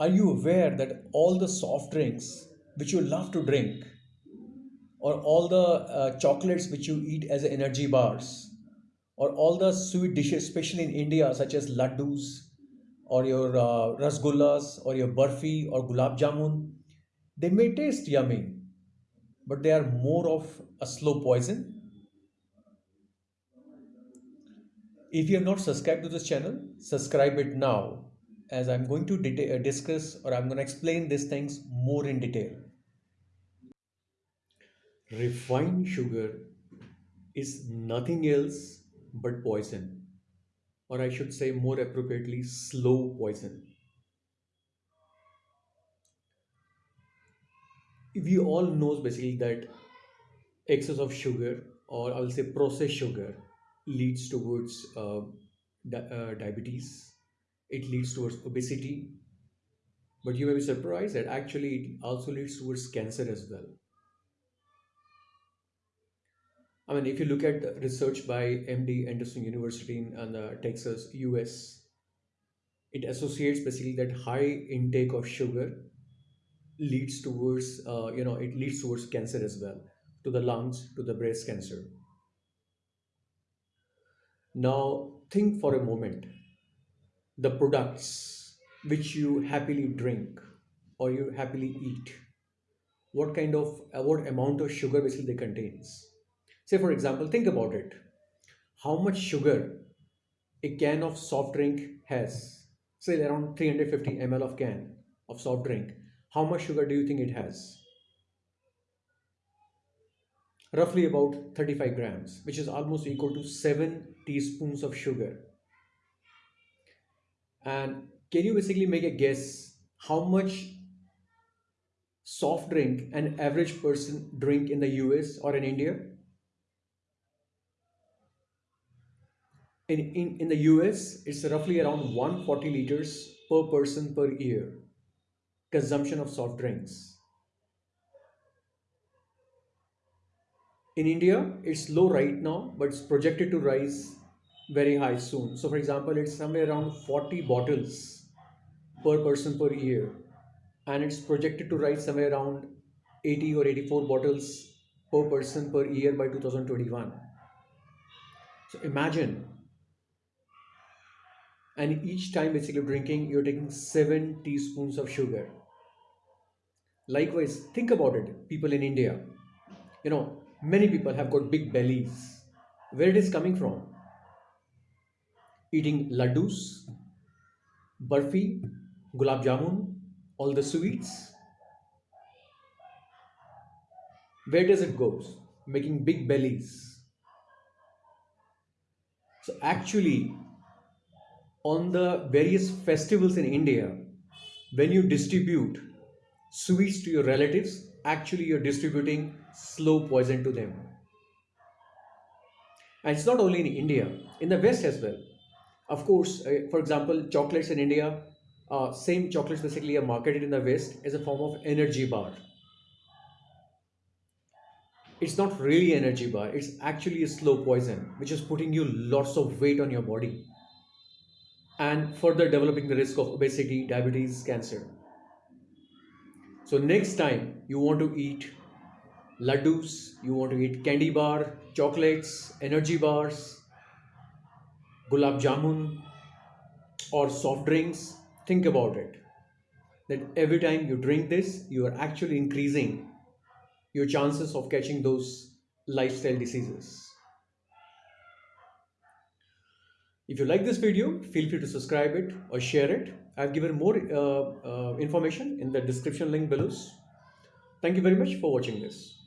Are you aware that all the soft drinks which you love to drink, or all the uh, chocolates which you eat as energy bars, or all the sweet dishes, especially in India, such as laddus, or your uh, rasgullas, or your barfi, or gulab jamun, they may taste yummy, but they are more of a slow poison. If you have not subscribed to this channel, subscribe it now as I'm going to uh, discuss or I'm going to explain these things more in detail. Refined sugar is nothing else but poison, or I should say more appropriately, slow poison. We all knows basically that excess of sugar or I'll say processed sugar leads towards uh, di- uh, diabetes. It leads towards obesity, but you may be surprised that actually it also leads towards cancer as well. I mean, if you look at the research by MD Anderson University in in, uh, Texas, US, it associates basically that high intake of sugar leads towards, uh, you know, it leads towards cancer as well, to the lungs, to the breast cancer. Now, think for a moment the products which you happily drink or you happily eat what kind of uh, what amount of sugar basically they contains. Say for example think about it. How much sugar a can of soft drink has. Say around 350 ml of can of soft drink. How much sugar do you think it has? Roughly about 35 grams which is almost equal to 7 teaspoons of sugar and can you basically make a guess how much soft drink an average person drink in the US or in India? In, in, in the US, it's roughly around 140 liters per person per year consumption of soft drinks. In India, it's low right now, but it's projected to rise very high soon. So, for example, it's somewhere around 40 bottles per person per year, and it's projected to rise somewhere around 80 or 84 bottles per person per year by 2021. So, imagine, and each time basically drinking, you're taking seven teaspoons of sugar. Likewise, think about it, people in India. You know, many people have got big bellies. Where it is coming from? Eating laddus, barfi, gulab jamun, all the sweets. Where does it go? Making big bellies. So actually, on the various festivals in India, when you distribute sweets to your relatives, actually you're distributing slow poison to them. And it's not only in India, in the West as well. Of course, uh, for example, chocolates in India, uh, same chocolates basically are marketed in the West as a form of energy bar. It's not really energy bar, it's actually a slow poison, which is putting you lots of weight on your body and further developing the risk of obesity, diabetes, cancer. So next time you want to eat laddus, you want to eat candy bar, chocolates, energy bars, gulab jamun or soft drinks, think about it. That every time you drink this, you are actually increasing your chances of catching those lifestyle diseases. If you like this video, feel free to subscribe it or share it. I've given more uh, uh, information in the description link below. Thank you very much for watching this.